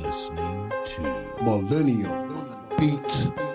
listening to Millennial Beats.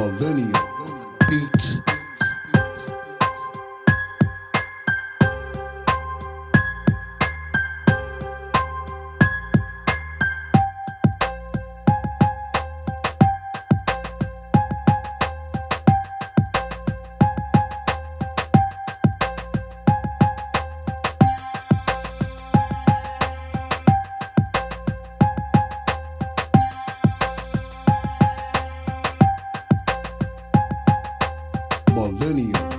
Millennial Beats. Millennial Beats.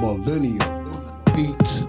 Millennial Beats.